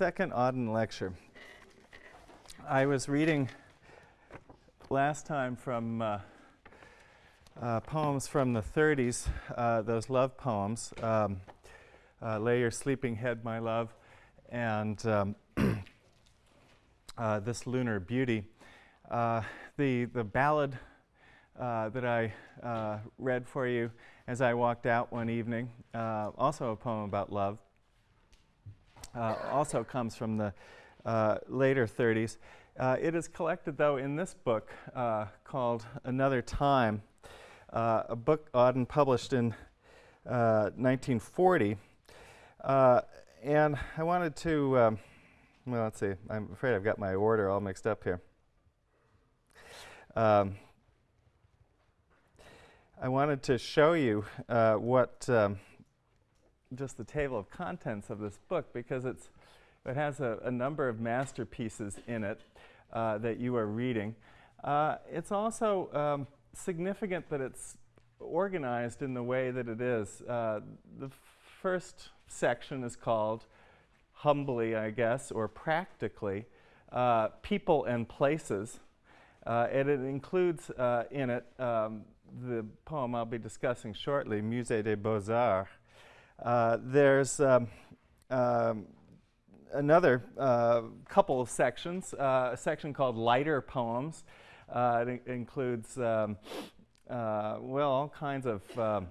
second Auden lecture. I was reading last time from uh, uh, poems from the 30s, uh, those love poems, um, uh, Lay Your Sleeping Head, My Love, and um, uh, This Lunar Beauty. Uh, the, the ballad that I read for you as I walked out one evening, also a poem about love, uh, also comes from the uh, later 30s. Uh, it is collected, though, in this book uh, called Another Time, uh, a book Auden published in 1940. and I wanted to, um, well, let's see, I'm afraid I've got my order all mixed up here. Um, I wanted to show you uh, what um, just the table of contents of this book because it's, it has a, a number of masterpieces in it uh, that you are reading. Uh, it's also um, significant that it's organized in the way that it is. Uh, the first section is called humbly, I guess, or practically, uh, people and places. Uh, and it includes uh, in it um, the poem I'll be discussing shortly, Musée des Beaux-Arts, uh, there's um, um, another uh, couple of sections, uh, a section called Lighter Poems. Uh, it includes, um, uh, well, all kinds of um,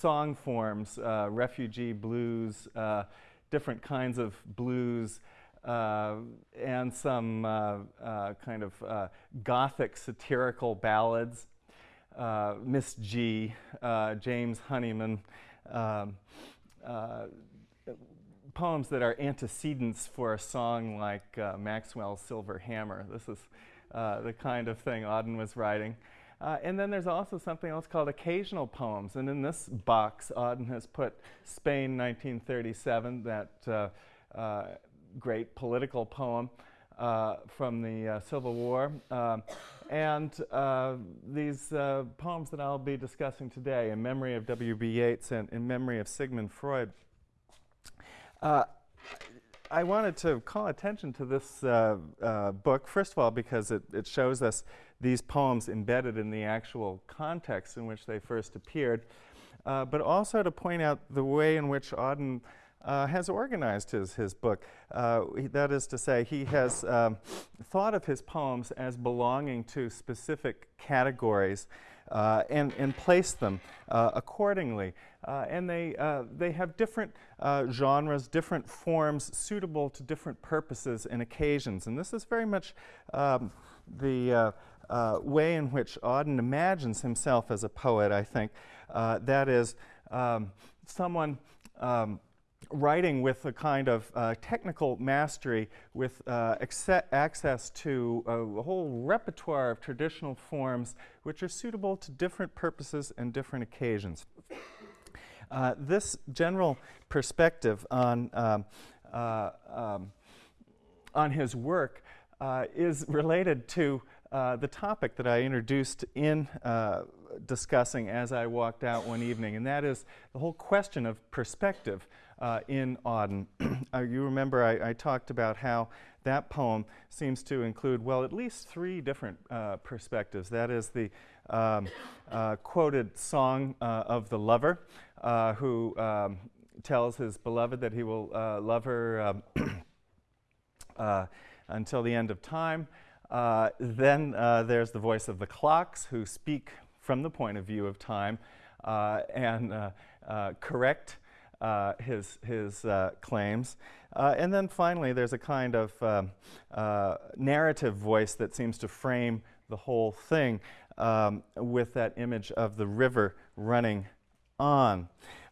song forms, refugee blues, different kinds of blues, uh, and some uh, uh, kind of gothic satirical ballads. Miss Gee, James Honeyman, um, uh, poems that are antecedents for a song like uh, Maxwell's Silver Hammer. This is uh, the kind of thing Auden was writing. Uh, and then there's also something else called occasional poems. And in this box, Auden has put Spain 1937, that uh, uh, great political poem from the Civil War. And uh, these uh, poems that I'll be discussing today in memory of W.B. Yeats and in memory of Sigmund Freud. Uh, I wanted to call attention to this uh, uh, book, first of all, because it, it, shows us these poems embedded in the actual context in which they first appeared, uh, but also to point out the way in which Auden uh, has organized his, his book. Uh, that is to say, he has um, thought of his poems as belonging to specific categories uh, and, and placed them uh, accordingly. Uh, and they, uh, they have different genres, different forms suitable to different purposes and occasions. And this is very much um, the way in which Auden imagines himself as a poet, I think. that is, um, someone um, writing with a kind of uh, technical mastery with uh, access to a, whole repertoire of traditional forms which are suitable to different purposes and different occasions. Uh, this general perspective on, um, uh, um, on his work uh, is related to uh, the topic that I introduced in discussing as I walked out one evening, and that is the whole question of perspective uh, in Auden. uh, you remember I, I, talked about how that poem seems to include, well, at least three different uh, perspectives. That is the um, uh, quoted song uh, of the lover uh, who um, tells his beloved that he will love her um, until the end of time. then there's the voice of the clocks who speak from the point of view of time and correct uh, his, his uh, claims. Uh, and then finally, there's a kind of um, uh, narrative voice that seems to frame the whole thing um, with that image of the river running on.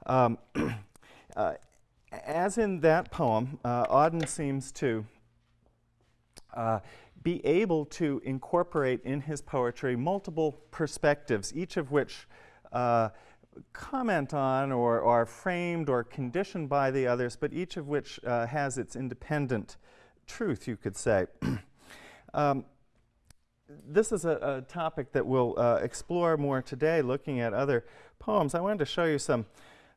Um, uh, as in that poem, uh, Auden seems to be able to incorporate in his poetry multiple perspectives, each of which uh, comment on or are framed or conditioned by the others, but each of which uh, has its independent truth, you could say. um, this is a, a, topic that we'll uh, explore more today, looking at other poems. I wanted to show you some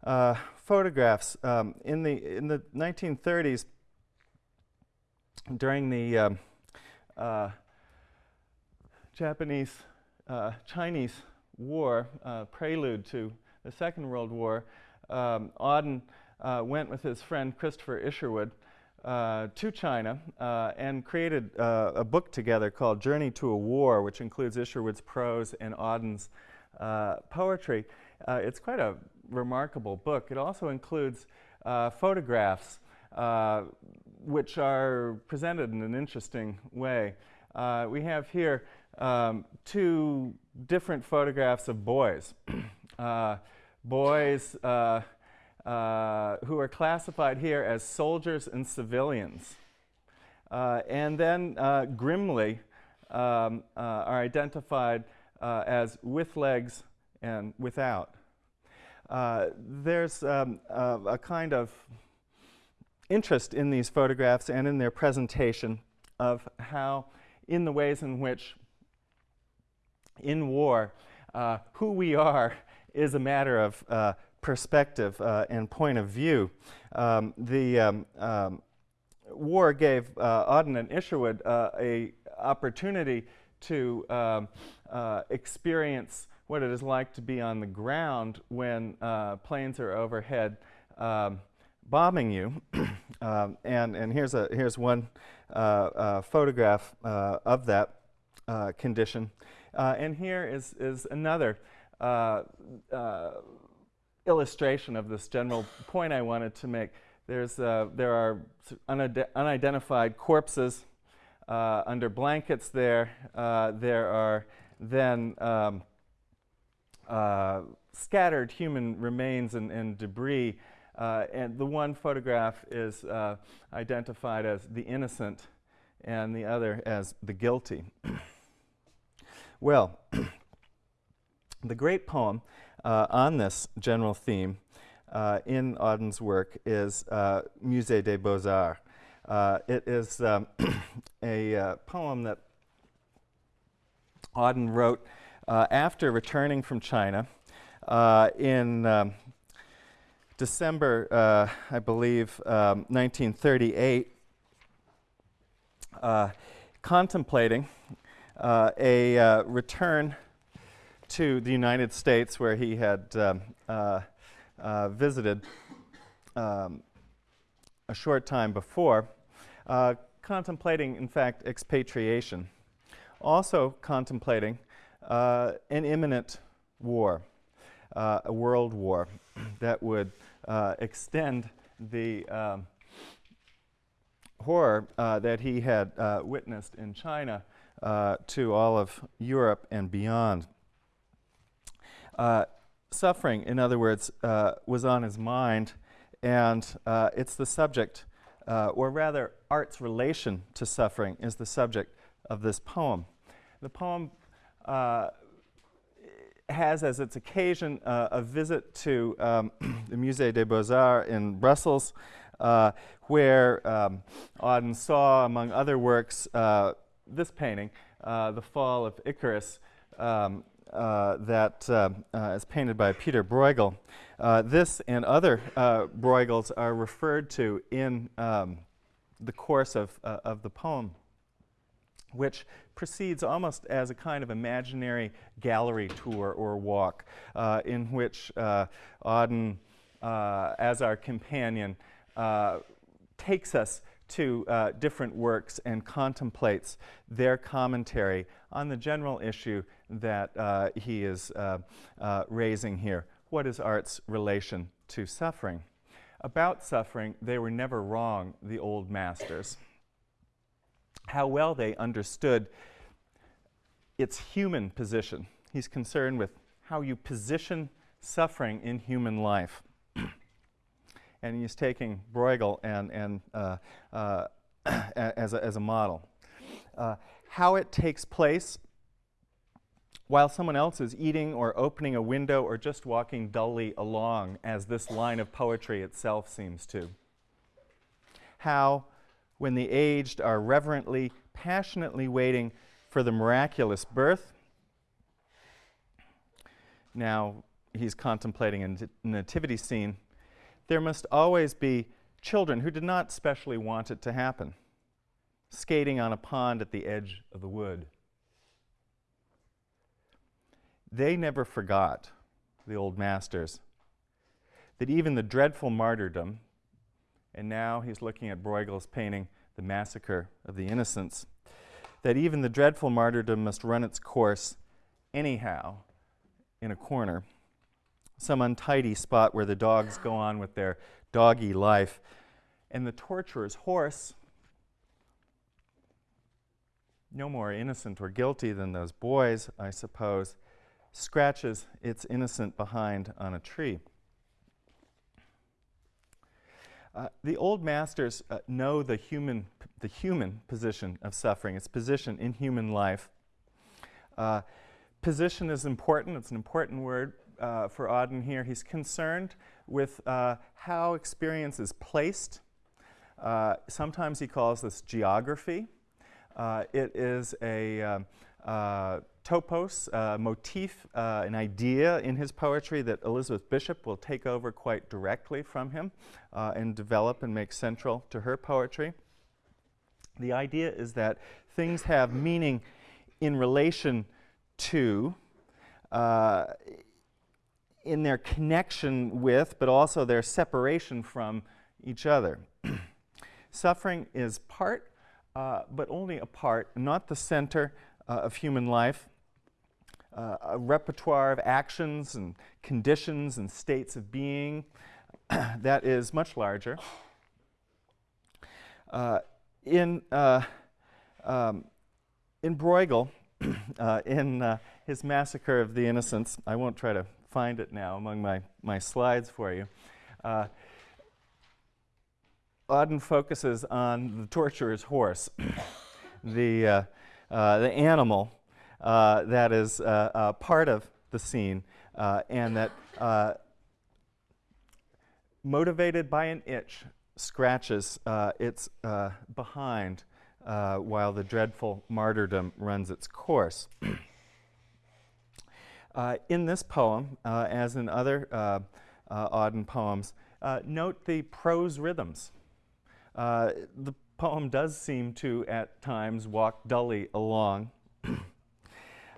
uh, photographs. Um, in, the, in the 1930s, during the um, uh, Japanese uh, Chinese War, uh, prelude to the Second World War, um, Auden uh, went with his friend Christopher Isherwood uh, to China uh, and created uh, a book together called Journey to a War, which includes Isherwood's prose and Auden's uh, poetry. It's quite a remarkable book. It also includes photographs which are presented in an interesting way. we have here um, two different photographs of boys. boys uh, who are classified here as soldiers and civilians. Uh, and then uh, grimly um, uh, are identified uh, as with legs and without. there's um, a kind of interest in these photographs and in their presentation of how, in the ways in which in war, who we are is a matter of perspective uh, and point of view. Um, the um, um, war gave uh, Auden and Isherwood uh, a opportunity to um, uh, experience what it is like to be on the ground when uh, planes are overhead um, bombing you. um, and, and here's, a, here's one uh, uh, photograph uh, of that condition. And here is, is another illustration of this general point I wanted to make. There's, uh, there are unide unidentified corpses uh, under blankets there. Uh, there are then um, uh, scattered human remains and, and debris. Uh, and the one photograph is uh, identified as the innocent and the other as the guilty. well, the great poem uh, on this general theme uh, in Auden's work is uh, Musée des Beaux-Arts. Uh, it is um, a uh, poem that Auden wrote uh, after returning from China in um, December, I believe, um, 1938, contemplating a return to the United States, where he had um, uh, uh, visited um, a short time before, uh, contemplating, in fact, expatriation. Also contemplating uh, an imminent war, uh, a world war that would uh, extend the um, horror that he had witnessed in China to all of Europe and beyond. Uh, suffering, in other words, uh, was on his mind, and uh, it's the subject, uh, or rather, art's relation to suffering is the subject of this poem. The poem uh, has as its occasion uh, a visit to um, the Musée des Beaux-Arts in Brussels, where um, Auden saw, among other works, this painting, The Fall of Icarus, um, uh, that uh, uh, is painted by Peter Bruegel. Uh, this and other uh, Bruegels are referred to in um, the course of, uh, of the poem, which proceeds almost as a kind of imaginary gallery tour or walk, in which Auden, as our companion, takes us to uh, different works and contemplates their commentary on the general issue that uh, he is uh, uh, raising here. What is art's relation to suffering? About suffering, they were never wrong, the old masters. How well they understood its human position. He's concerned with how you position suffering in human life and he's taking Bruegel and, and, uh, uh, as, a, as a model. Uh, how it takes place while someone else is eating or opening a window or just walking dully along, as this line of poetry itself seems to. How, when the aged are reverently, passionately waiting for the miraculous birth, now he's contemplating a nativity scene there must always be children who did not specially want it to happen. skating on a pond at the edge of the wood. They never forgot, the old masters, that even the dreadful martyrdom, and now he's looking at Bruegel's painting, The Massacre of the Innocents, that even the dreadful martyrdom must run its course anyhow in a corner, some untidy spot where the dogs go on with their doggy life, and the torturer's horse, no more innocent or guilty than those boys, I suppose, scratches its innocent behind on a tree. Uh, the old masters uh, know the human, the human position of suffering, its position in human life. Uh, position is important, it's an important word uh, for Auden here. He's concerned with uh, how experience is placed. Uh, sometimes he calls this geography. it is a um, topos, uh, motif, uh, an idea in his poetry that Elizabeth Bishop will take over quite directly from him uh, and develop and make central to her poetry. The idea is that things have meaning in relation to, uh, in their connection with, but also their separation from each other. Suffering is part, uh, but only a part, not the center uh, of human life uh, a repertoire of actions and conditions and states of being that is much larger. Uh, in, uh, um, in Bruegel, uh, in his Massacre of the Innocents, I won't try to find it now among my, my slides for you, uh, Auden focuses on the torturer's horse, the, the animal uh, that is uh, uh, part of the scene and that motivated by an itch scratches its behind while the dreadful martyrdom runs its course. Uh, in this poem, uh, as in other uh, Auden poems, note the prose rhythms. the poem does seem to, at times, walk dully along.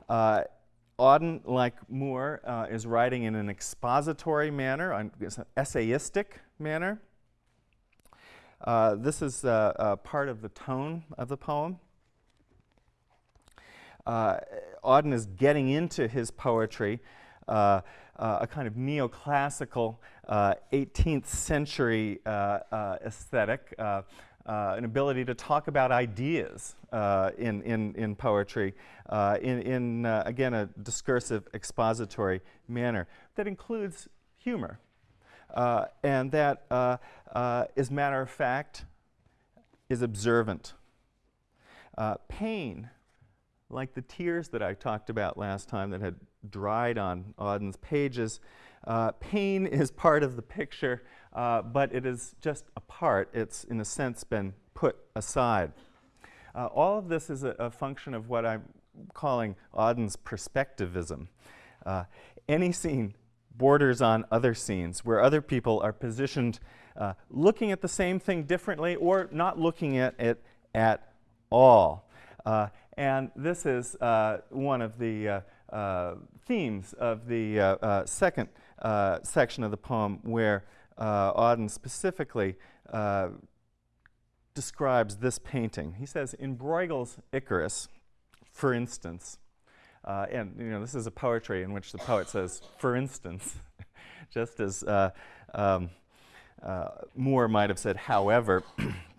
Uh, Auden, like Moore, uh, is writing in an expository manner, an essayistic manner. Uh, this is uh, uh, part of the tone of the poem. Uh, Auden is getting into his poetry uh, a kind of neoclassical 18th century aesthetic uh, an ability to talk about ideas uh, in, in, in poetry uh, in, in uh, again, a discursive, expository manner that includes humor. Uh, and that uh, a matter of fact, is observant. pain, like the tears that I talked about last time that had dried on Auden's pages, pain is part of the picture uh, but it is just a part. It's, in a sense, been put aside. Uh, all of this is a, a, function of what I'm calling Auden's perspectivism. Uh, any scene borders on other scenes where other people are positioned uh, looking at the same thing differently or not looking at it at all. Uh, and this is uh, one of the themes of the second section of the poem where uh, Auden specifically uh, describes this painting. He says, in Bruegel's Icarus, for instance, uh, and you know this is a poetry in which the poet says, for instance, just as uh, um, uh, Moore might have said, however,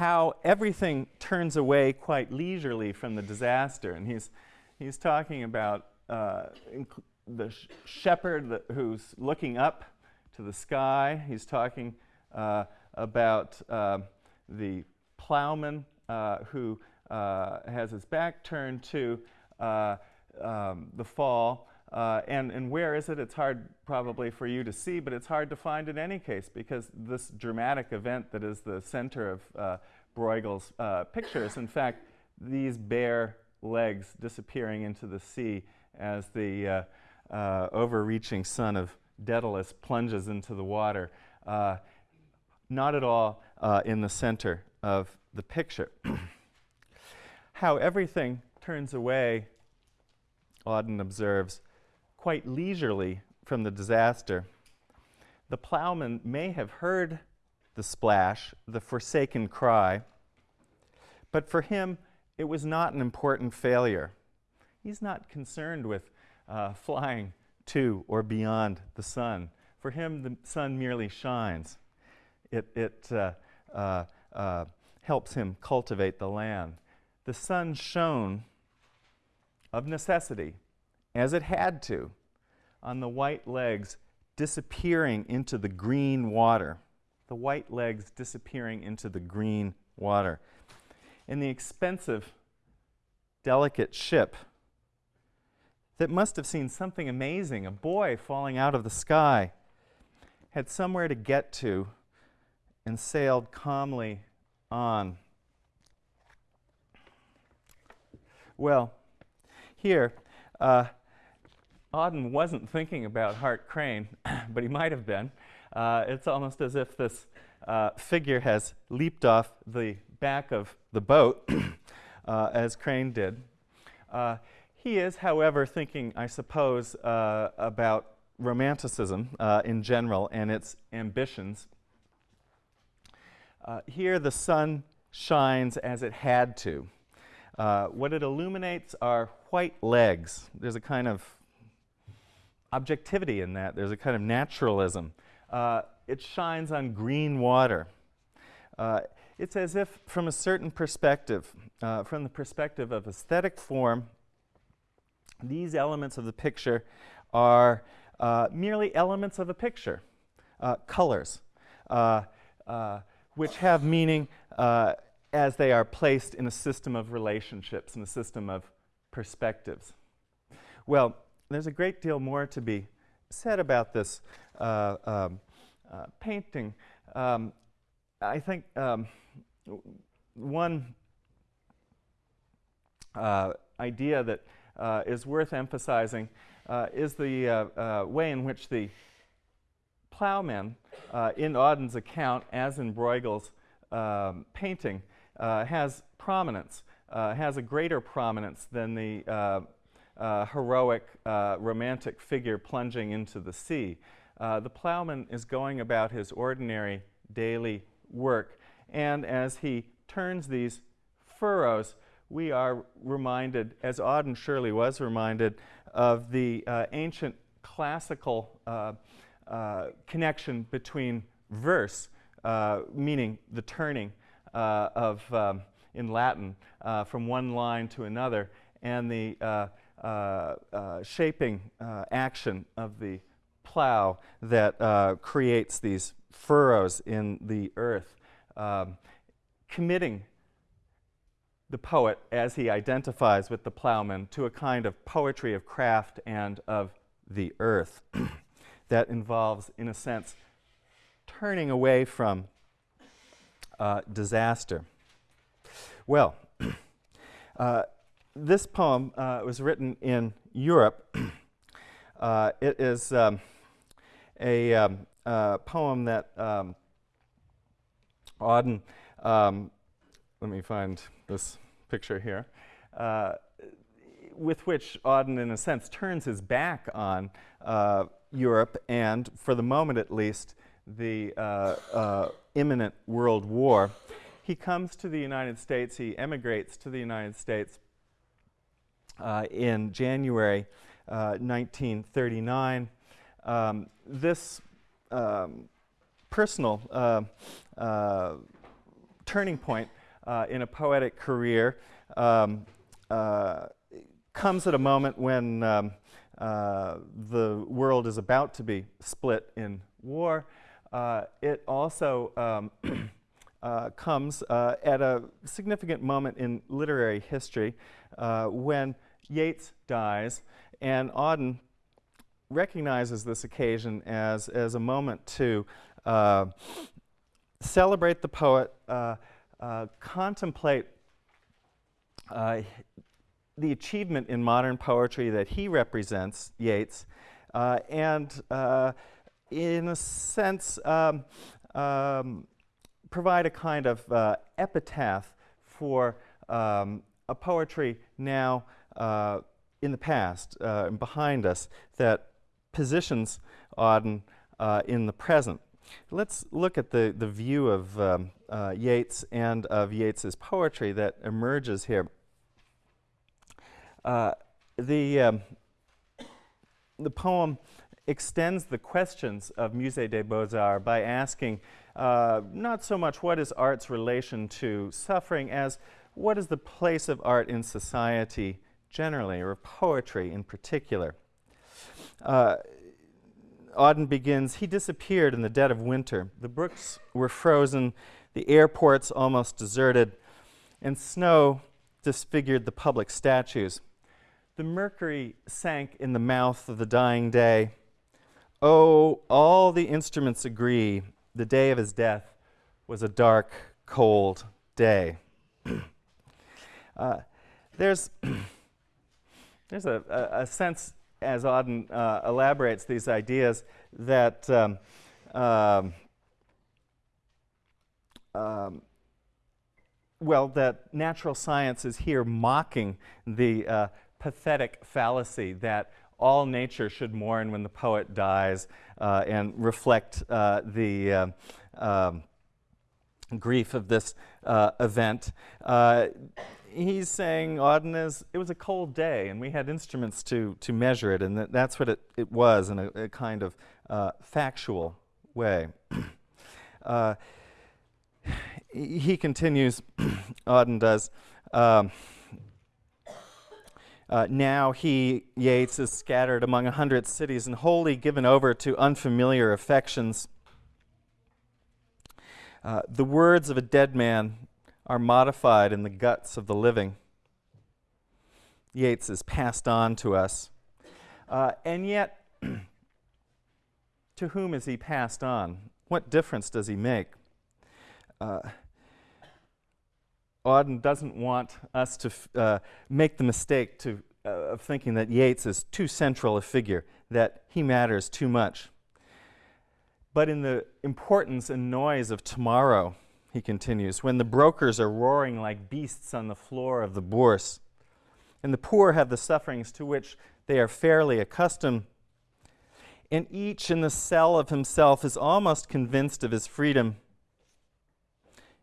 how everything turns away quite leisurely from the disaster. And he's, he's talking about uh, the sh shepherd who's looking up to the sky. He's talking uh, about uh, the plowman uh, who uh, has his back turned to uh, um, the fall. And, and where is it? It's hard probably for you to see, but it's hard to find in any case because this dramatic event that is the center of Bruegel's pictures, in fact, these bare legs disappearing into the sea as the uh, overreaching son of Daedalus plunges into the water, uh, not at all uh, in the center of the picture. How everything turns away, Auden observes, quite leisurely from the disaster. The plowman may have heard the splash, the forsaken cry, but for him, it was not an important failure. He's not concerned with uh, flying to or beyond the sun. For him, the sun merely shines. It, it uh, uh, uh helps him cultivate the land. The sun shone of necessity, as it had to, on the white legs disappearing into the green water. The white legs disappearing into the green water. In the expensive, delicate ship that must have seen something amazing, a boy falling out of the sky, had somewhere to get to and sailed calmly on. Well, here, uh, Auden wasn't thinking about Hart Crane, but he might have been. Uh, it's almost as if this uh, figure has leaped off the back of the boat, uh, as Crane did. Uh, he is, however, thinking, I suppose, uh, about romanticism in general and its ambitions. here, the sun shines as it had to. Uh, what it illuminates are white legs. There's a kind of objectivity in that. There's a kind of naturalism. Uh, it shines on green water. Uh, it's as if, from a certain perspective, uh, from the perspective of aesthetic form, these elements of the picture are uh, merely elements of a picture, uh, colors, which have meaning as they are placed in a system of relationships, in a system of perspectives. Well, there's a great deal more to be said about this uh, um, uh, painting. Um, I think um, one uh, idea that uh, is worth emphasizing uh, is the uh, way in which the plowmen in Auden's account, as in Bruegel's um, painting, has prominence, has a greater prominence than the uh, uh heroic uh, romantic figure plunging into the sea. Uh, the plowman is going about his ordinary daily work, and as he turns these furrows, we are reminded, as Auden surely was reminded, of the ancient classical connection between verse, meaning the turning, uh, of, um, in Latin uh, from one line to another, and the uh, shaping action of the plow that creates these furrows in the earth, um, committing the poet as he identifies with the plowman to a kind of poetry of craft and of the earth that involves, in a sense, turning away from uh, disaster. Well, uh, this poem uh, was written in Europe. Uh, it is um, a um, poem that um, Auden, um, let me find this picture here, uh, with which Auden, in a sense, turns his back on uh, Europe and, for the moment at least, the uh, uh, imminent world war. He comes to the United States, he emigrates to the United States uh, in January 1939. Uh, um, this um, personal uh, uh, turning point in a poetic career um, comes at a moment when um, the world is about to be split in war. Uh, it also um, uh, comes uh, at a significant moment in literary history uh, when Yeats dies, and Auden recognizes this occasion as, as a moment to uh, celebrate the poet, uh, contemplate the achievement in modern poetry that he represents, Yeats, and in a sense, um, um, provide a kind of uh, epitaph for um, a poetry now uh, in the past uh, and behind us that positions Auden uh, in the present. Let's look at the, the view of um, uh, Yeats and of Yeats's poetry that emerges here. The, um, the poem extends the questions of Musée des Beaux-Arts by asking uh, not so much what is art's relation to suffering as what is the place of art in society generally, or poetry in particular. Uh, Auden begins, he disappeared in the dead of winter. The brooks were frozen, the airports almost deserted, and snow disfigured the public statues. The mercury sank in the mouth of the dying day. Oh, all the instruments agree the day of his death was a dark, cold day. uh, there's there's a, a, a, sense, as Auden uh, elaborates these ideas, that um, um, um, well, that natural science is here mocking the uh, pathetic fallacy that all nature should mourn when the poet dies uh, and reflect uh, the uh, um, grief of this uh, event. Uh, he's saying, Auden, is, it was a cold day, and we had instruments to, to measure it, and that, that's what it, it was in a, a kind of uh, factual way. he continues, Auden does, um, uh, now he, Yeats, is scattered among a hundred cities and wholly given over to unfamiliar affections. Uh, the words of a dead man are modified in the guts of the living. Yeats is passed on to us. Uh, and yet, to whom is he passed on? What difference does he make? Uh, Auden doesn't want us to uh, make the mistake to, uh, of thinking that Yeats is too central a figure, that he matters too much. But in the importance and noise of tomorrow, he continues, when the brokers are roaring like beasts on the floor of the bourse, and the poor have the sufferings to which they are fairly accustomed, and each in the cell of himself is almost convinced of his freedom,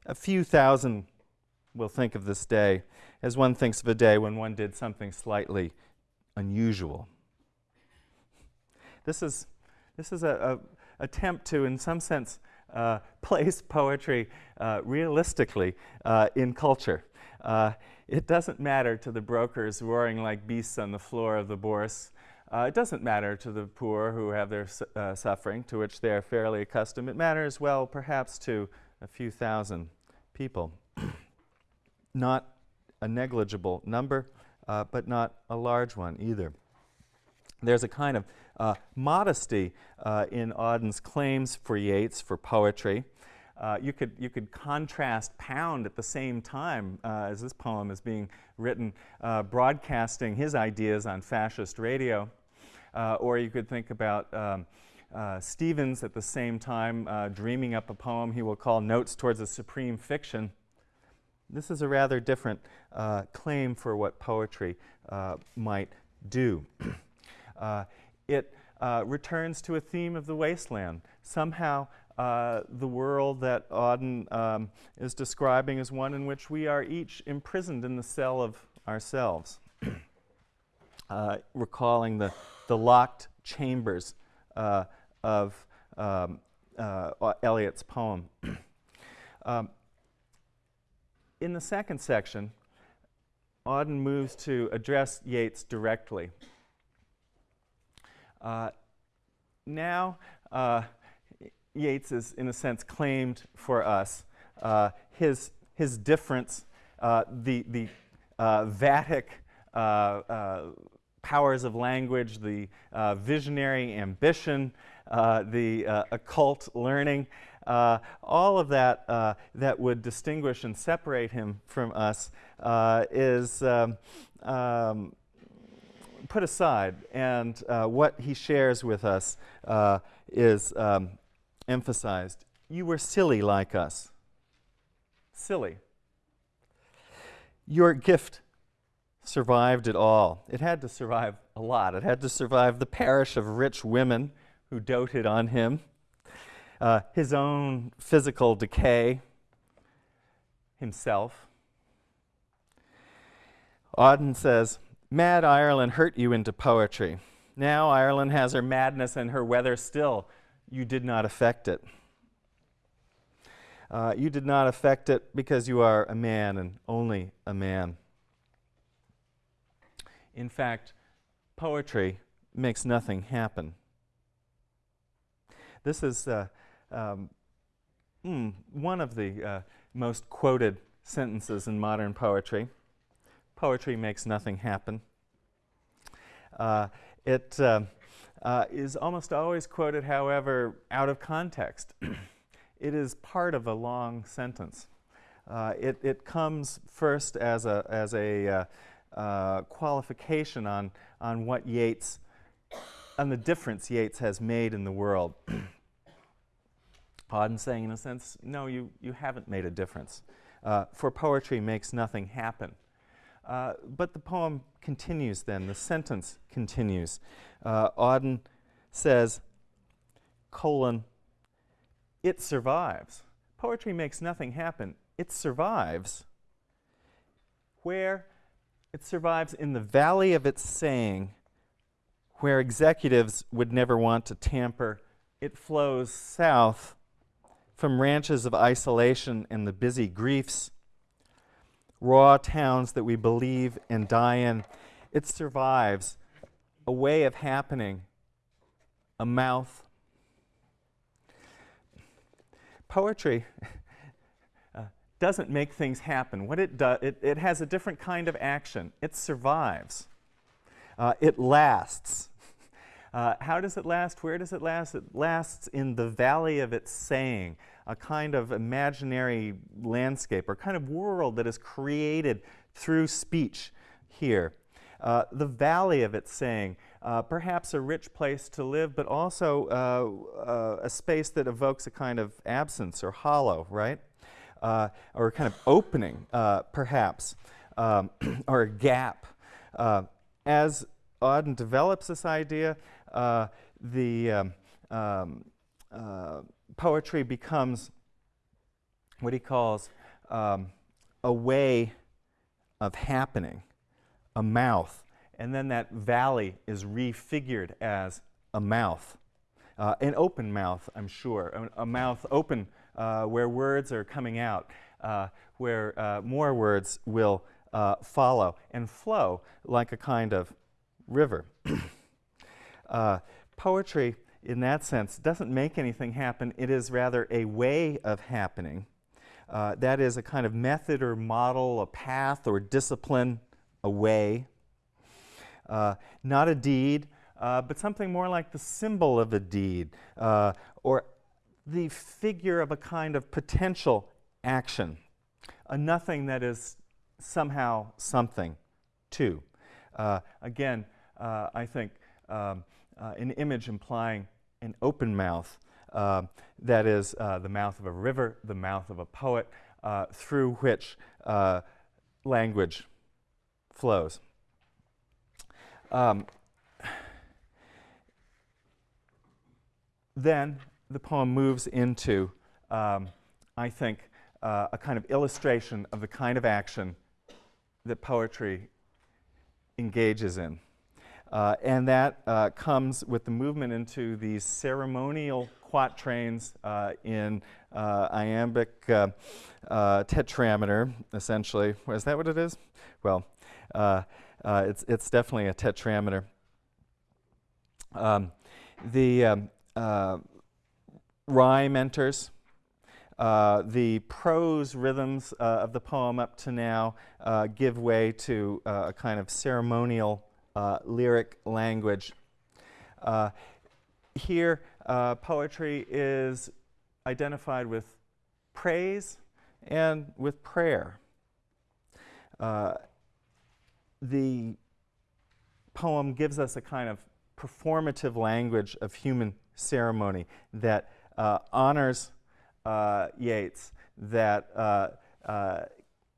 a few thousand will think of this day as one thinks of a day when one did something slightly unusual. This is, this is a, a attempt to, in some sense, uh, place poetry uh, realistically uh, in culture. Uh, it doesn't matter to the brokers roaring like beasts on the floor of the bourse. Uh, it doesn't matter to the poor who have their su suffering, to which they are fairly accustomed. It matters, well, perhaps to a few thousand people not a negligible number, but not a large one either. There's a kind of uh, modesty uh, in Auden's claims for Yeats for poetry. Uh, you, could, you could contrast Pound at the same time uh, as this poem is being written, uh, broadcasting his ideas on fascist radio. or you could think about um, Stevens at the same time dreaming up a poem he will call Notes Towards a Supreme Fiction. This is a rather different uh, claim for what poetry uh, might do. uh, it uh, returns to a theme of the wasteland. Somehow, uh, the world that Auden um, is describing is one in which we are each imprisoned in the cell of ourselves, uh, recalling the, the locked chambers of um, Eliot's poem. um, in the second section, Auden moves to address Yeats directly. Uh, now, uh, Yeats is, in a sense, claimed for us. Uh, his, his difference, uh, the, the uh, Vatic powers of language, the visionary ambition, the occult learning, uh, all of that uh, that would distinguish and separate him from us uh, is um, um, put aside, and uh, what he shares with us uh, is um, emphasized. You were silly like us. silly. Your gift survived it all. It had to survive a lot. It had to survive the parish of rich women who doted on him, uh, his own physical decay, himself. Auden says, Mad Ireland hurt you into poetry. Now Ireland has her madness and her weather still. You did not affect it. Uh, you did not affect it because you are a man and only a man. In fact, poetry makes nothing happen. This is uh, um, mm, one of the uh, most quoted sentences in modern poetry. Poetry makes nothing happen. Uh, it uh, uh, is almost always quoted, however, out of context. it is part of a long sentence. Uh, it, it comes first as a, as a uh, uh, qualification on, on what Yeats, on the difference Yeats has made in the world. Auden saying, in a sense, no, you, you haven't made a difference. For poetry makes nothing happen. Uh, but the poem continues then, the sentence continues. Uh, Auden says, colon, it survives. Poetry makes nothing happen. It survives. Where? It survives in the valley of its saying, where executives would never want to tamper. It flows south from ranches of isolation and the busy griefs, raw towns that we believe and die in. It survives a way of happening, a mouth, poetry uh, doesn't make things happen. What it does, it, it has a different kind of action. It survives. Uh, it lasts. Uh, how does it last? Where does it last? It lasts in the valley of its saying, a kind of imaginary landscape or kind of world that is created through speech here. Uh, the valley of its saying uh, perhaps a rich place to live, but also uh, uh, a space that evokes a kind of absence or hollow, right? Uh, or kind of opening, uh, perhaps, um, or a gap. as Auden develops this idea, the um, um, poetry becomes what he calls um, a way of happening, a mouth, and then that valley is refigured as a mouth. Uh, an open mouth, I'm sure, a, a mouth open uh, where words are coming out, uh, where uh, more words will uh, follow and flow like a kind of river. Uh, poetry, in that sense, doesn't make anything happen. It is rather a way of happening. that is a kind of method or model, a path or discipline, a way uh, not a deed, uh, but something more like the symbol of a deed, uh, or the figure of a kind of potential action, a nothing that is somehow something too. Uh, again, uh, I think um, uh, an image implying an open mouth, that is the mouth of a river, the mouth of a poet, through which language flows. Um, then the poem moves into, um, I think, uh, a kind of illustration of the kind of action that poetry engages in. Uh, and that uh, comes with the movement into these ceremonial quatrains uh, in uh, iambic uh, tetrameter, essentially. Is that what it is? Well, uh, it's, it's definitely a tetrameter. Um, the um, uh, rhyme enters. Uh, the prose rhythms uh, of the poem up to now uh, give way to uh, a kind of ceremonial lyric language. here, poetry is identified with praise and with prayer. Uh, the poem gives us a kind of performative language of human ceremony that uh, honors uh, Yeats, that uh, uh,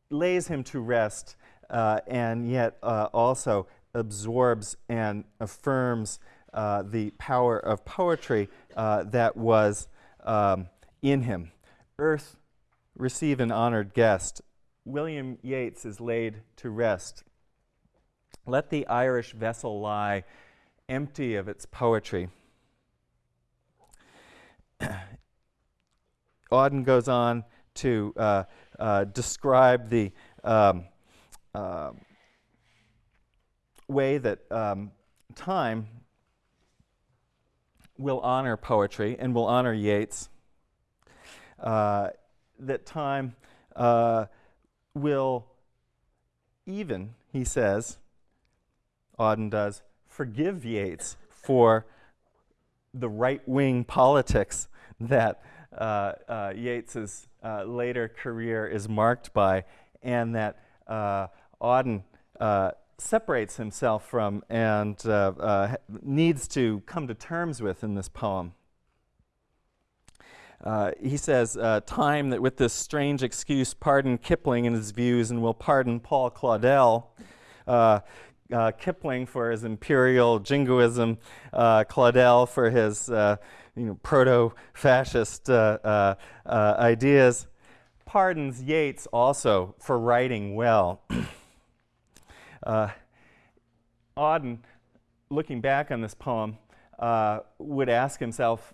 lays him to rest uh, and yet uh, also absorbs and affirms uh, the power of poetry uh, that was um, in him. Earth, receive an honored guest. William Yeats is laid to rest. Let the Irish vessel lie empty of its poetry. Auden goes on to uh, uh, describe the um, uh, way that um, time will honor poetry and will honor Yeats. Uh, that time uh, will even, he says, Auden does, forgive Yeats for the right wing politics that uh, uh, Yeats's uh, later career is marked by, and that uh, Auden uh, separates himself from and uh, needs to come to terms with in this poem. Uh, he says, uh, time that with this strange excuse pardon Kipling and his views and will pardon Paul Claudel. Uh, Kipling for his imperial jingoism, Claudel for his you know, proto-fascist uh, uh, uh, ideas, pardons Yeats also for writing well. uh, Auden, looking back on this poem, uh, would ask himself,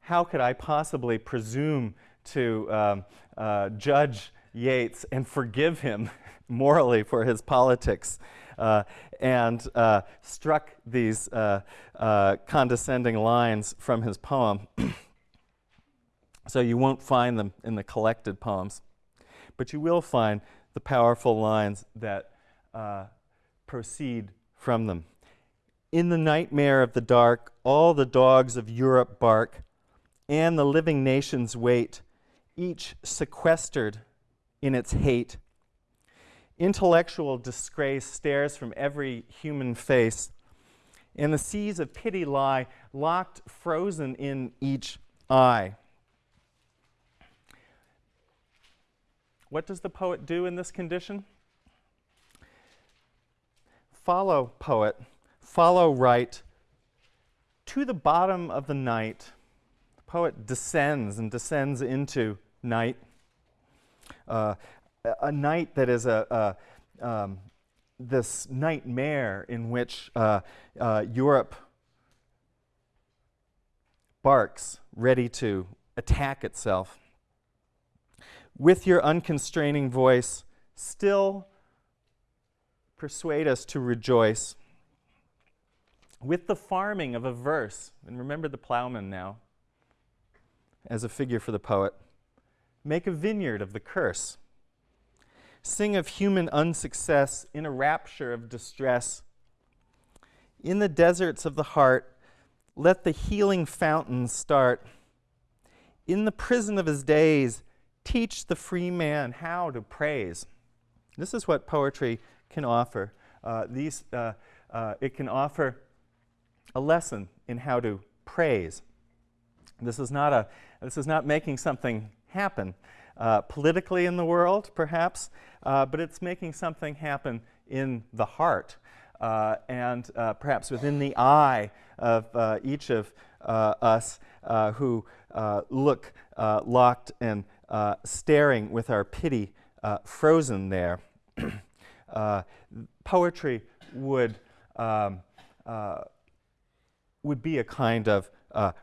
how could I possibly presume to um, uh, judge Yeats and forgive him morally for his politics? Uh, and uh, struck these uh, condescending lines from his poem. so you won't find them in the collected poems. But you will find the powerful lines that Uh, proceed from them. In the nightmare of the dark, all the dogs of Europe bark, and the living nations wait, each sequestered in its hate. Intellectual disgrace stares from every human face, and the seas of pity lie locked, frozen in each eye. What does the poet do in this condition? Follow, poet, follow right to the bottom of the night. The poet descends and descends into night. Uh, a night that is a, a um, this nightmare in which uh, uh, Europe barks, ready to attack itself. With your unconstraining voice, still persuade us to rejoice. With the farming of a verse, and remember the plowman now as a figure for the poet, make a vineyard of the curse. Sing of human unsuccess in a rapture of distress. In the deserts of the heart, let the healing fountains start. In the prison of his days, teach the free man how to praise. This is what poetry can offer. Uh, these, uh, uh, it can offer a lesson in how to praise. This is not, a, this is not making something happen uh, politically in the world, perhaps, uh, but it's making something happen in the heart uh, and perhaps within the eye of each of us who look locked and staring with our pity frozen there. poetry would, um, would be a kind of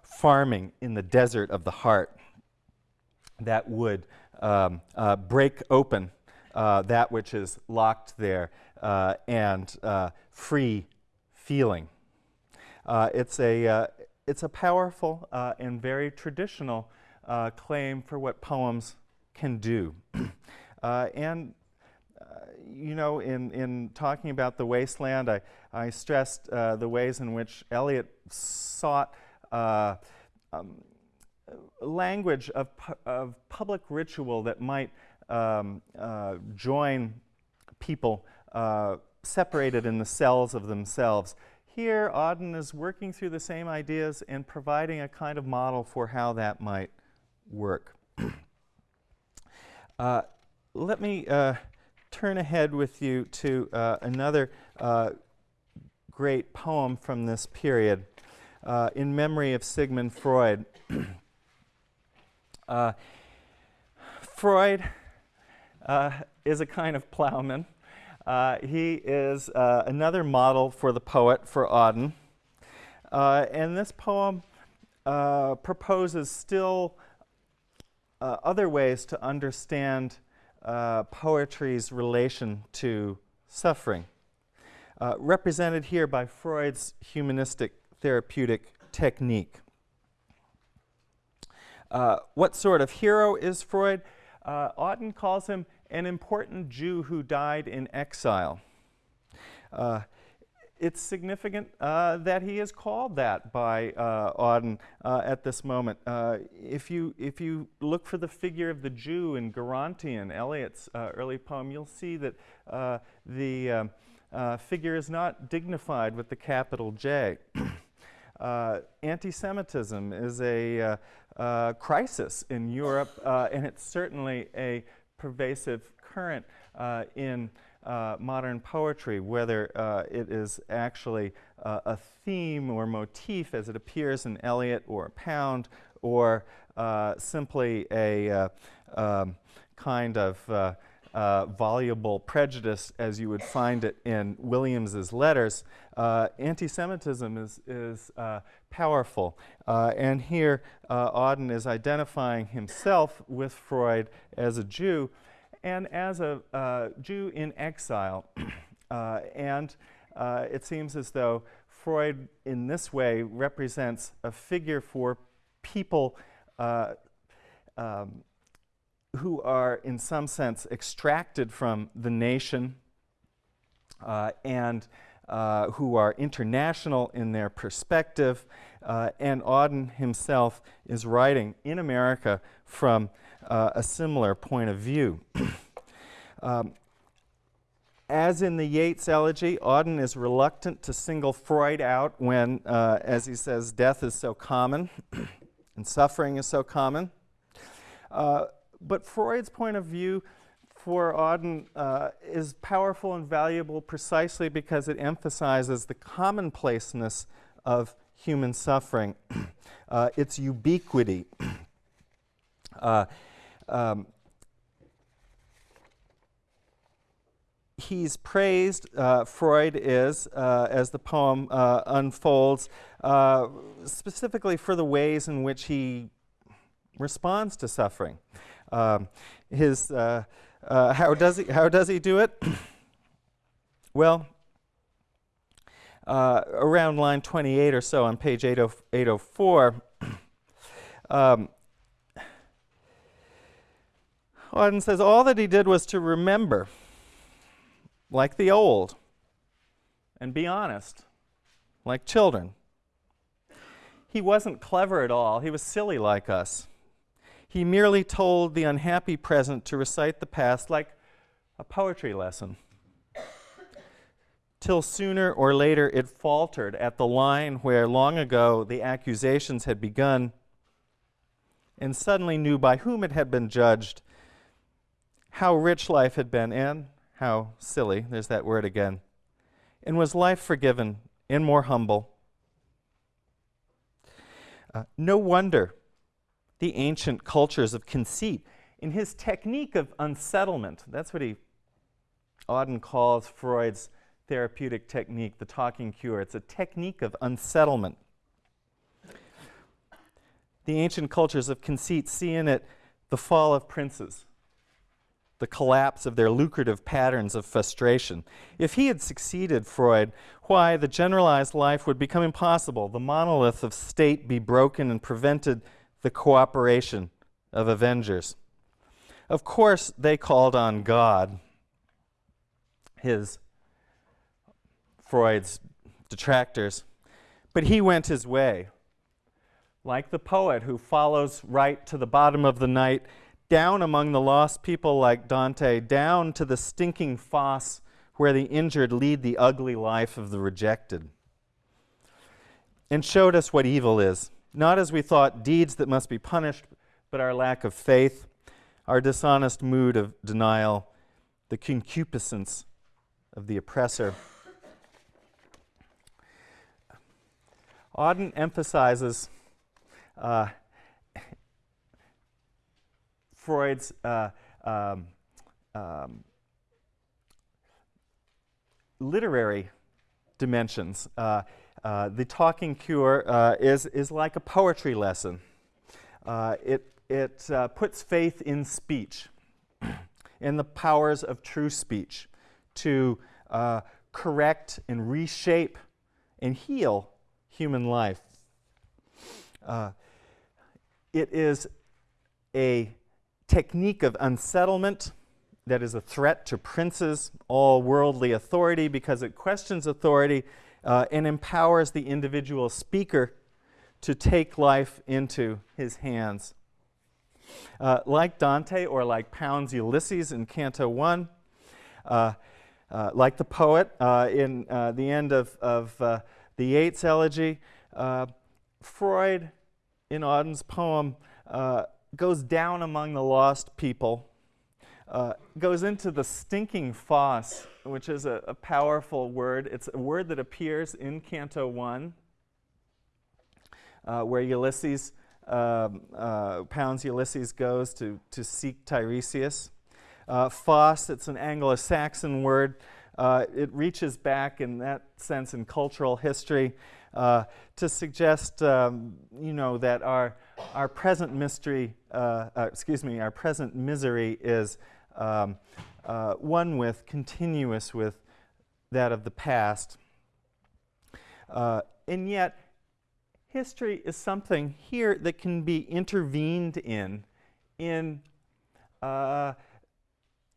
farming in the desert of the heart that would um, uh, break open uh, that which is locked there uh, and uh, free feeling. Uh, it's, a, uh, it's a powerful and very traditional claim for what poems can do. and you know, in, in talking about the wasteland, I, I stressed uh, the ways in which Eliot sought uh, um, language of, pu of public ritual that might um, uh, join people uh, separated in the cells of themselves. Here, Auden is working through the same ideas and providing a kind of model for how that might work. uh, let me uh, turn ahead with you to uh, another uh, great poem from this period uh, in memory of Sigmund Freud. Uh, Freud uh, is a kind of plowman. he is another model for the poet, for Auden. and this poem proposes still other ways to understand uh, poetry's relation to suffering, uh, represented here by Freud's humanistic therapeutic technique. Uh, what sort of hero is Freud? Uh, Auden calls him an important Jew who died in exile. It's significant uh, that he is called that by uh, Auden uh, at this moment. Uh, if, you, if you look for the figure of the Jew in Gerontion, Eliot's uh, early poem, you'll see that uh, the um, figure is not dignified with the capital J. Anti-Semitism is a crisis in Europe, and it's certainly a pervasive current in uh, modern poetry, whether uh, it is actually uh, a theme or motif as it appears in Eliot or Pound, or uh, simply a uh, um, kind of voluble prejudice as you would find it in Williams's letters, anti-Semitism is, is powerful. and here Auden is identifying himself with Freud as a Jew, and as a uh, Jew in exile. uh, and uh, it seems as though Freud, in this way, represents a figure for people uh, um, who are, in some sense, extracted from the nation uh, and who are international in their perspective. and Auden himself is writing in America from uh, a similar point of view. um, as in the Yeats elegy, Auden is reluctant to single Freud out when, uh, as he says, death is so common and suffering is so common. Uh, but Freud's point of view for Auden uh, is powerful and valuable precisely because it emphasizes the commonplaceness of human suffering, uh, its ubiquity. Um, he's praised, uh, Freud is, uh, as the poem uh, unfolds, uh, specifically for the ways in which he responds to suffering. Um, his, uh, uh, how, does he, how does he do it? well, around line 28 or so on page 804, um, Auden says all that he did was to remember, like the old, and be honest, like children. He wasn't clever at all, he was silly like us. He merely told the unhappy present to recite the past like a poetry lesson. Till sooner or later it faltered at the line where long ago the accusations had begun, and suddenly knew by whom it had been judged how rich life had been and how silly, there's that word again. And was life forgiven and more humble? Uh, no wonder the ancient cultures of conceit, in his technique of unsettlement, that's what he, Auden calls Freud's therapeutic technique, the talking cure. It's a technique of unsettlement. The ancient cultures of conceit see in it the fall of princes the collapse of their lucrative patterns of frustration. If he had succeeded, Freud, why, the generalized life would become impossible, the monolith of state be broken and prevented the cooperation of avengers. Of course, they called on God, his, Freud's detractors, but he went his way. Like the poet who follows right to the bottom of the night down among the lost people like Dante, down to the stinking fosse where the injured lead the ugly life of the rejected, and showed us what evil is, not as we thought deeds that must be punished, but our lack of faith, our dishonest mood of denial, the concupiscence of the oppressor. Auden emphasizes uh, Freud's uh, um, um, literary dimensions. Uh, uh, the talking cure uh, is, is like a poetry lesson. Uh, it it uh, puts faith in speech, in the powers of true speech to correct and reshape and heal human life. it is a technique of unsettlement that is a threat to princes, all worldly authority, because it questions authority uh, and empowers the individual speaker to take life into his hands. Uh, like Dante or like Pound's Ulysses in Canto 1, uh, uh like the poet uh, in uh, the end of, of the Yeats elegy, Freud in Auden's poem goes down among the lost people uh, goes into the stinking fosse, which is a, a, powerful word. It's a word that appears in Canto 1, uh, where Ulysses, um, uh, Pound's Ulysses goes to, to seek Tiresias. Uh, fosse, it's an Anglo Saxon word. Uh, it reaches back in that sense in cultural history uh, to suggest, um, you know, that our, our present mystery, excuse me, our present misery is um, uh, one with, continuous with that of the past. Uh, and yet, history is something here that can be intervened in in uh,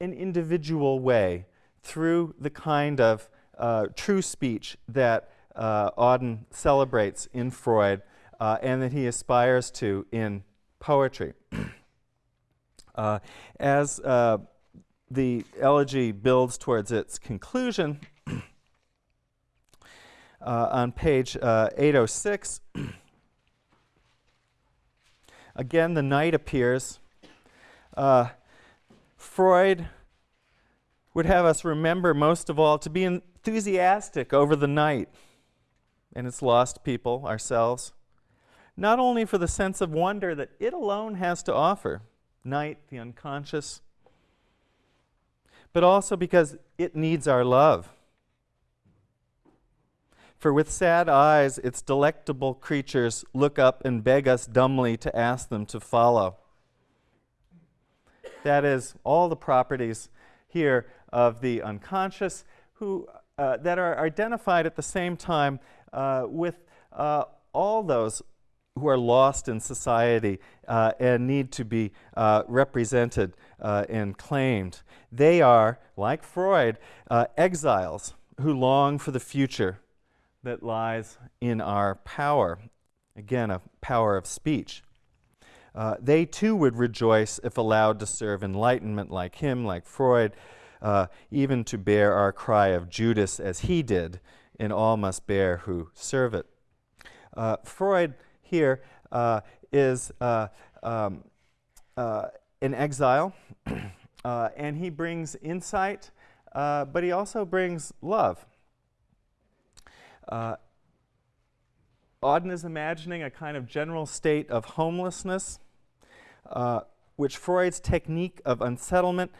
an individual way through the kind of uh, true speech that uh, Auden celebrates in Freud uh, and that he aspires to in poetry. Uh, as uh, the elegy builds towards its conclusion, uh, on page uh, 806, again the night appears. Uh, Freud would have us remember most of all to be enthusiastic over the night and its lost people, ourselves, not only for the sense of wonder that it alone has to offer, night, the unconscious, but also because it needs our love. For with sad eyes, its delectable creatures look up and beg us dumbly to ask them to follow. That is, all the properties here of the unconscious who, uh, that are identified at the same time uh, with uh, all those who are lost in society uh, and need to be uh, represented uh, and claimed. They are, like Freud, uh, exiles who long for the future that lies in our power. Again, a power of speech. Uh, they too would rejoice if allowed to serve enlightenment like him, like Freud, uh, even to bear our cry of Judas as he did, and all must bear who serve it. Freud here uh, is uh, um, uh, an exile, uh, and he brings insight, uh, but he also brings love. Auden is imagining a kind of general state of homelessness, which Freud's technique of unsettlement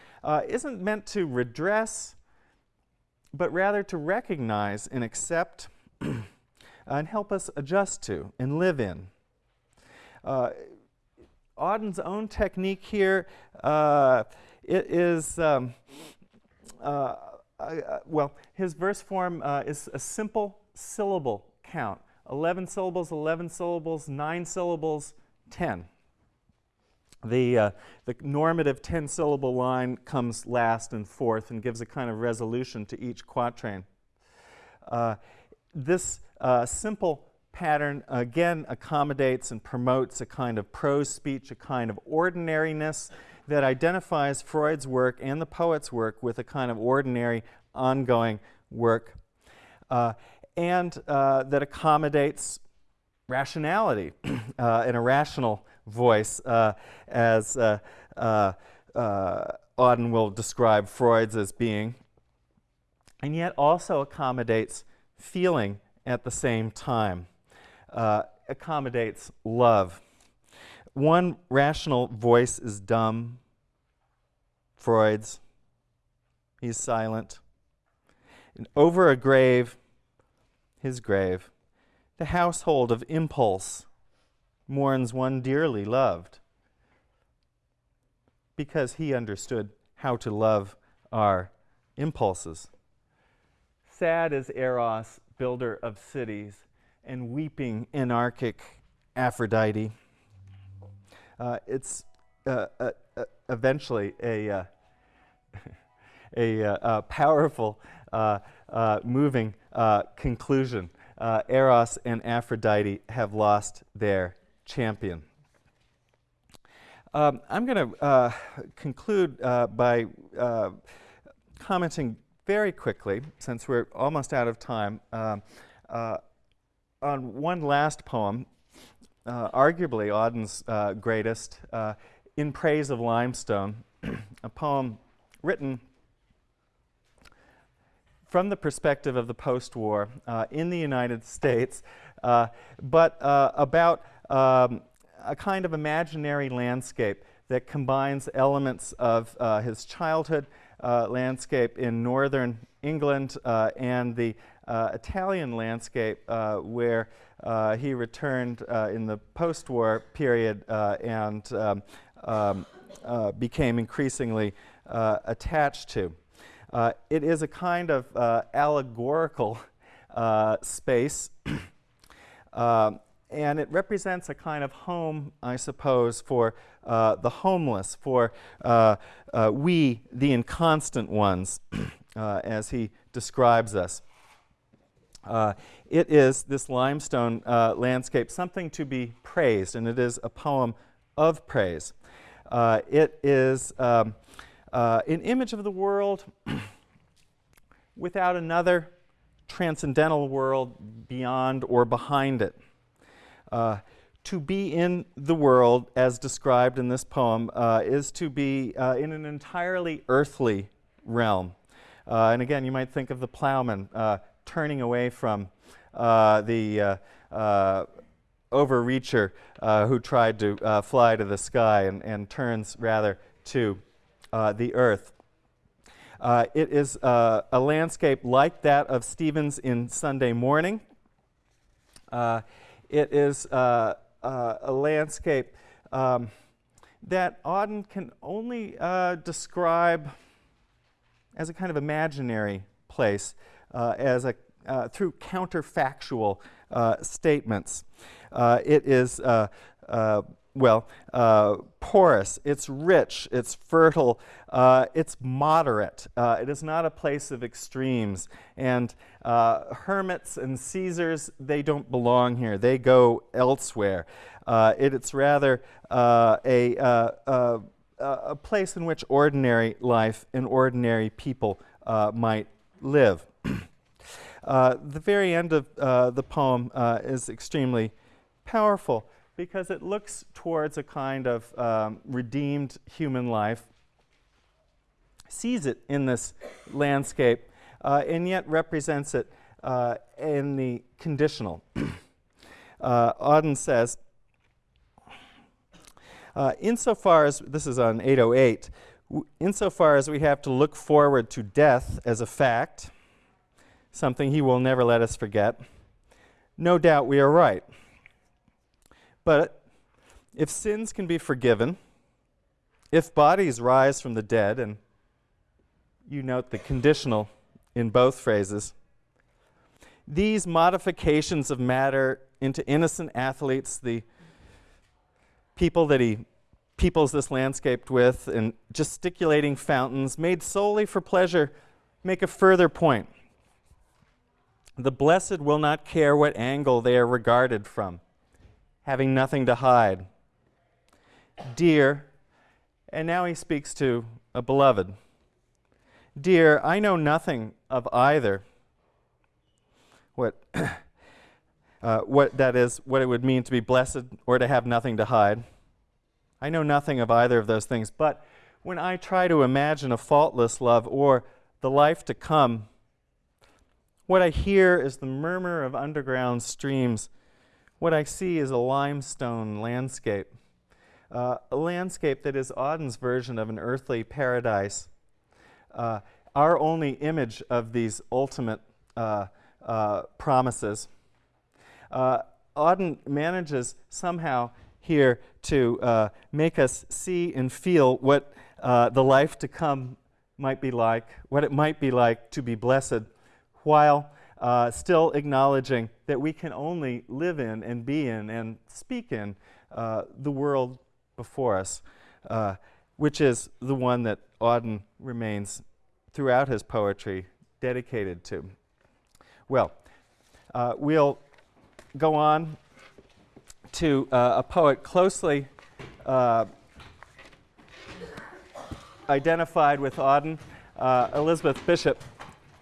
isn't meant to redress, but rather to recognize and accept and help us adjust to and live in. Uh, Auden's own technique here uh, it is, um, uh, uh well, his verse form uh, is a simple syllable count. 11 syllables, 11 syllables, 9 syllables, 10. The, uh, the normative 10 syllable line comes last and fourth and gives a kind of resolution to each quatrain. this uh, simple pattern again accommodates and promotes a kind of prose speech, a kind of ordinariness that identifies Freud's work and the poet's work with a kind of ordinary, ongoing work, uh, and uh, that accommodates rationality uh, and a rational voice uh, as uh, uh, Auden will describe Freud's as being, and yet also accommodates feeling at the same time, uh, accommodates love. One rational voice is dumb, Freud's. He's silent. And over a grave, his grave, the household of impulse mourns one dearly loved because he understood how to love our impulses. Sad is Eros, builder of cities, and weeping anarchic Aphrodite. Uh, it's uh, uh, uh eventually a, uh, a, uh, powerful, moving conclusion. Eros and Aphrodite have lost their champion. Um, I'm going to conclude by commenting very quickly, since we're almost out of time, um, uh, on one last poem, uh, arguably Auden's uh, greatest, In Praise of Limestone, a poem written from the perspective of the post-war in the United States, but about um, a kind of imaginary landscape that combines elements of uh, his childhood uh, landscape in northern England uh, and the uh, Italian landscape uh, where uh, he returned in the post-war period and um, um, became increasingly attached to. it is a kind of allegorical space um, and it represents a kind of home, I suppose, for uh, the homeless, for uh, uh, we, the inconstant ones, uh, as he describes us. Uh, it is, this limestone uh, landscape, something to be praised, and it is a poem of praise. it is um, an image of the world without another transcendental world beyond or behind it. Uh, to be in the world, as described in this poem, uh, is to be uh, in an entirely earthly realm. Uh, and again, you might think of the plowman uh, turning away from uh, the overreacher who tried to fly to the sky and, and turns rather to the earth. it is a landscape like that of Stevens in Sunday Morning. It is uh, uh, a landscape um, that Auden can only uh, describe as a kind of imaginary place, uh, as a, uh, through counterfactual statements. it is well, uh, porous, it's rich, it's fertile, uh, it's moderate. Uh, it is not a place of extremes. And uh, hermits and Caesars, they don't belong here. They go elsewhere. Uh, it, it's rather uh, a, a place in which ordinary life and ordinary people might live. the very end of the poem is extremely powerful because it looks towards a kind of um, redeemed human life, sees it in this landscape, uh, and yet represents it uh, in the conditional. uh, Auden says, uh, insofar as, this is on 808, insofar as we have to look forward to death as a fact, something he will never let us forget, no doubt we are right. But if sins can be forgiven, if bodies rise from the dead, and you note the conditional in both phrases, these modifications of matter into innocent athletes, the people that he peoples this landscape with, and gesticulating fountains made solely for pleasure, make a further point. The blessed will not care what angle they are regarded from having nothing to hide. Dear, and now he speaks to a beloved. Dear, I know nothing of either. What, uh, what that is, what it would mean to be blessed or to have nothing to hide. I know nothing of either of those things, but when I try to imagine a faultless love or the life to come, what I hear is the murmur of underground streams. What I see is a limestone landscape, uh, a landscape that is Auden's version of an earthly paradise. Uh, our only image of these ultimate uh, uh promises. Uh, Auden manages somehow here to uh, make us see and feel what the life to come might be like, what it might be like to be blessed, while uh, still acknowledging that we can only live in and be in and speak in uh, the world before us, uh, which is the one that Auden remains throughout his poetry dedicated to. Well, uh, we'll go on to uh, a poet closely uh, identified with Auden, Elizabeth Bishop,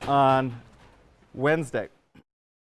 on Wednesday.